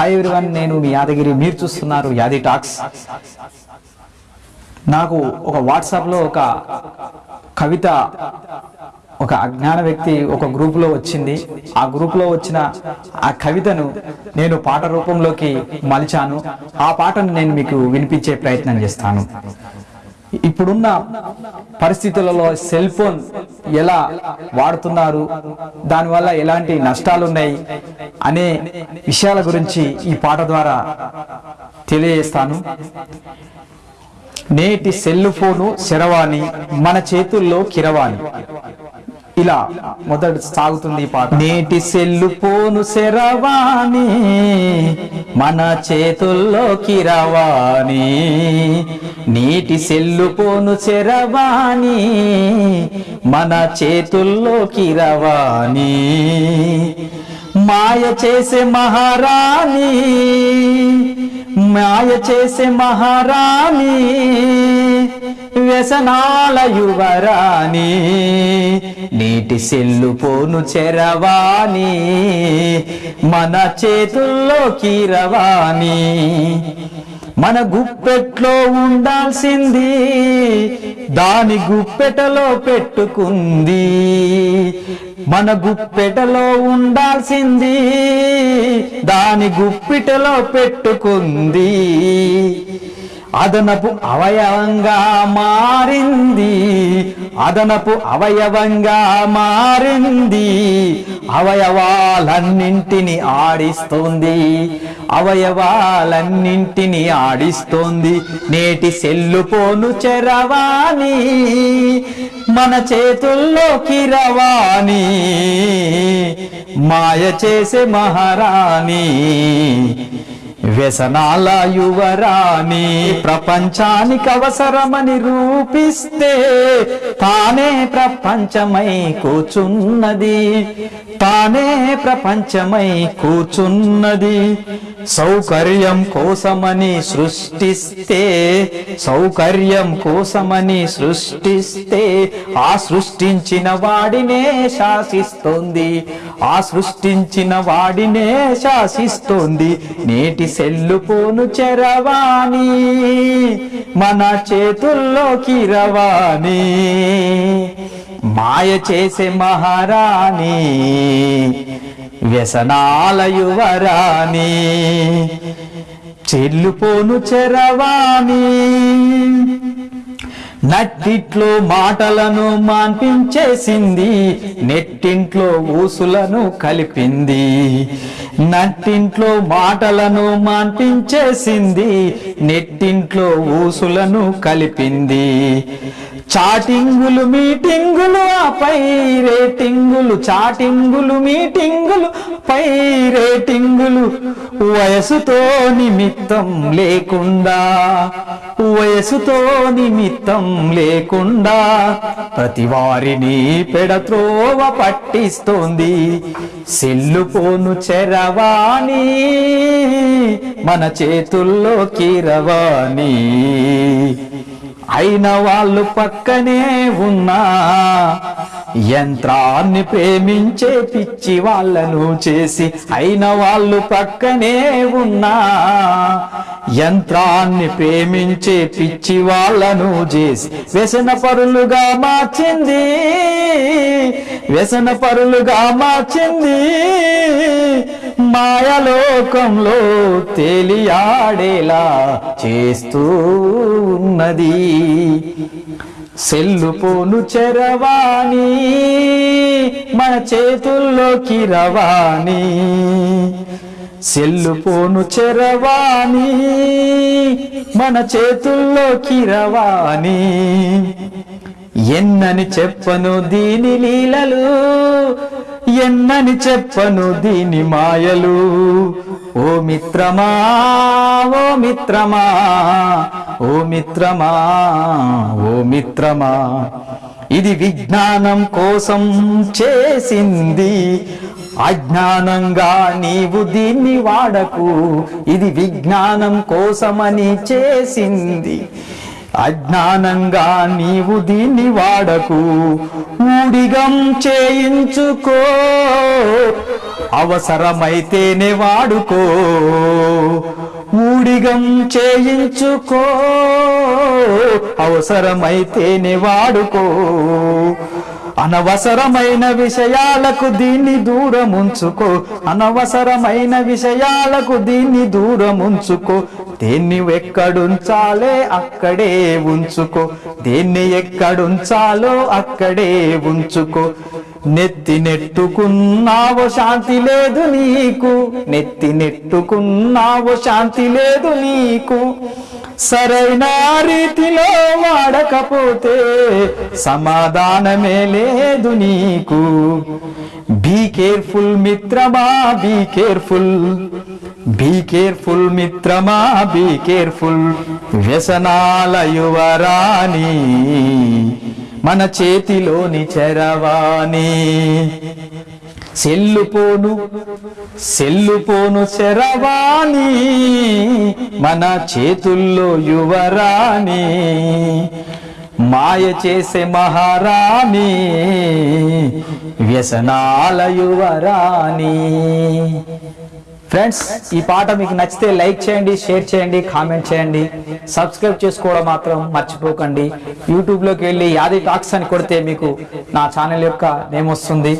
Hi everyone నేను మీ యాదగిరి మీరు చూస్తున్నారు యాది టాక్స్. నాకు ఒక వాట్సాప్లో ఒక కవిత ఒక అజ్ఞాన వ్యక్తి ఒక గ్రూప్లో వచ్చింది. ఆ గ్రూప్లో వచ్చిన ఆ కవితను నేను పాట రూపంలోకి మలిచాను. ఆ పాటను నేను మీకు వినిపించే ప్రయత్నం చేస్తాను. ఇప్పుడున్న పరిస్థితులలో సెల్ ఫోన్ ఎలా వాడుతున్నారు? దానివల్ల ఎలాంటి నష్టాలు ఉన్నాయి అనే విషయాల గురించి ఈ పాట ద్వారా తెలియజేస్తాను. నేటి సెల్ ఫోను శరవాణి మన చేతుల్లో కిరవాణి. ఇలా మొదటి సాగుతుంది ఈ పాట. నేటి సెల్లు పోను శరవాణి మన చేతుల్లోకి రవాణి. నీటి సెల్లు పోను శరవాణి మన చేతుల్లోకి రవాణి. మాయ చేసే మహారాణి మాయ చేసే మహారాణి వ్యసనాల యువరాణి నీటి సెల్లు పోను చెరవాణి మన చేతుల్లో కీరవాణి. మన గుప్పెట్లో ఉండాల్సింది దాని గుప్పెటలో పెట్టుకుంది. మన గుప్పెటలో ఉండాల్సింది దాని గుప్పిటలో పెట్టుకుంది. అదనపు అవయవంగా మారింది. అదనపు అవయవంగా మారింది. అవయవాలన్నింటిని ఆడిస్తుంది. అవయవాలన్నింటిని ఆడిస్తోంది. నేటి సెల్లు పోను చెరవాణి మన చేతుల్లోకి రవాణి మాయ చేసే మహారాణి. వ్యసనాల యువరాణి ప్రపంచానికి అవసరమని రూపిస్తే తానే ప్రపంచమై కూచున్నది. తానే ప్రపంచమై కూచున్నది. సౌకర్యం కోసమని సృష్టిస్తే సౌకర్యం కోసమని సృష్టిస్తే ఆ సృష్టించిన వాడినే శాసిస్తోంది. ఆ సృష్టించిన వాడినే శాసిస్తోంది. నేటి సెల్లు పోను చెరవాణి మన చేతుల్లోకి రవాణి. మాయ చేసే మహారాణి వ్యసనాలయువరాని చెల్లుపోను చెరవాణి. నట్టిట్లో మాటలను మాన్పించేసింది నెట్టింట్లో ఊసులను కలిపింది. నట్టింట్లో మాటలను మాన్పించేసింది నెట్టింట్లో ఊసులను కలిపింది. చాటింగులు మీటింగులు పై రేటింగులు చాటింగులు మీటింగులు పై రేటింగులు వయసుతో నిమిత్తం లేకుండా వయసుతో నిమిత్తం లేకుండా ప్రతి వారిని పెడత్రోవ పట్టిస్తోంది. సెల్లు పోను చెరవాణి మన చేతుల్లో రవాణి అయిన వాళ్ళు పక్కనే ఉన్నా యంత్రాన్ని ప్రేమించే పిచ్చి వాళ్ళను చేసి అయిన వాళ్ళు పక్కనే ఉన్నా. యంత్రాన్ని ప్రేమించే పిచ్చి వాళ్ళను చేసి వ్యసన పరులుగా మార్చింది. వ్యసన పరులుగా మార్చింది. మాయలోకంలో తేలియాడేలా చేస్తూ ఉన్నది. సెల్లు పోను చెరవాణి మన చేతుల్లోకి రవాణి. సెల్లు పోను చెరవాణి మన చేతుల్లోకి రవాణి. ఎన్నని చెప్పను దీని లీలలు ఎన్నని చెప్పను దీని మాయలు. ఓ మిత్రమా ఓ మిత్రమా ఓ మిత్రమా ఓ మిత్రమా. ఇది విజ్ఞానం కోసం చేసింది అజ్ఞానంగా నీవు దీన్ని వాడకు. ఇది విజ్ఞానం కోసమని చేసింది అజ్ఞానంగా నీవు దీన్ని వాడకు. ఊడిగం చేయించుకో అవసరమైతేనే వాడుకో. ఊడిగం చేయించుకో. అవసరమైతేనే వాడుకో. అనవసరమైన విషయాలకు దీన్ని దూరం ఉంచుకో అనవసరమైన విషయాలకు దీన్ని దూరం ఉంచుకో దేన్ని ఎక్కడుంచాలే అక్కడే ఉంచుకో. దేన్ని ఎక్కడుంచాలో అక్కడే ఉంచుకో. నెత్తి నెట్టుకున్నావో శాంతి లేదు నీకు. నెత్తి నెట్టుకున్నావో శాంతి లేదు నీకు. సరైన రీతిలో వాడకపోతే సమాధానమే లేదు నీకు. బీ కేర్ఫుల్ మిత్రమా బీ కేర్ఫుల్ బీ కేర్ఫుల్ మిత్రమా బీ కేర్ఫుల్ వ్యసనాల యువరాణి. మన చేతిలోని చరవాణి. సెల్లుపోను సెల్లుపోను శరవాణి మన చేతుల్లో యువరాణి. మాయ చేసే మహారాణి. వ్యసనాల యువరాణి. ఫ్రెండ్స్ ఈ పాట మీకు నచ్చితే లైక్ చేయండి షేర్ చేయండి కామెంట్ చేయండి. సబ్స్క్రైబ్ చేసుకోవడం మాత్రం మర్చిపోకండి. యూట్యూబ్లోకి వెళ్ళి యాది టాక్స్ అని కొడితే మీకు నా ఛానల్ యొక్క నేమ్ వస్తుంది.